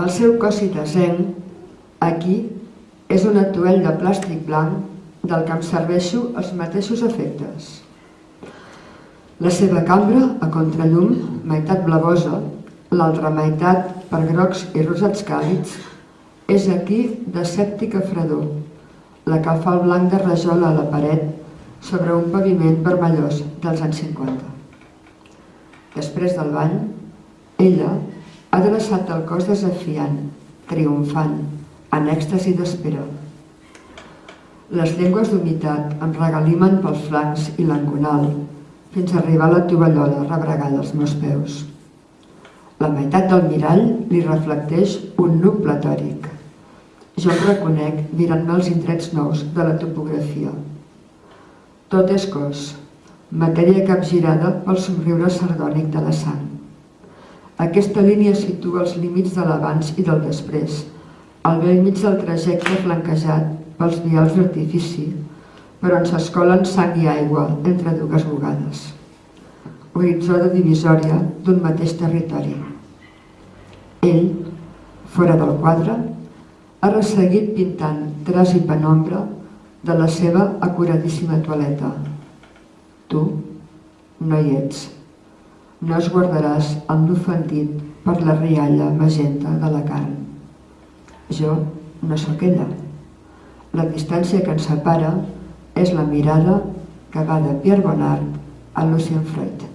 El seu cositasenc, aquí, és un atuell de plàstic blanc del que em serveixo els mateixos efectes. La seva cambra, a contrallum, meitat blavosa, l'altra meitat per grocs i rosats càlids, és aquí de sèptica fredor, la que fa el blanc de rajola a la paret sobre un paviment vermellós dels anys 50. Després del bany, ella ha adreçat el cos desafiant, triomfant, en èxtasi d'espera. Les llengües d'humitat em regalimen pels flancs i l'enconal, fins a arribar a la tovallola rebregada als meus peus. La meitat del mirall li reflecteix un nuc platòric. Jo em reconec mirant-me els indrets nous de la topografia. Tot és cos, matèria capgirada pel somriure sardònic de la sang. Aquesta línia situa els límits de l'abans i del després, al vell mig del trajecte flanquejat pels vials d'artifici, per on s'escolen sang i aigua entre dues bugades. Horitzó de divisòria d'un mateix territori. Ell, fora del quadre, ha resseguit pintant tras i penombra de la seva acuradíssima toaleta. Tu no hi ets. No es guardaràs el l'ofendit per la rialla magenta de la carn. Jo no sóc ella. La distància que ens separa és la mirada que va de Pierre Bonnard a Lucien Freud.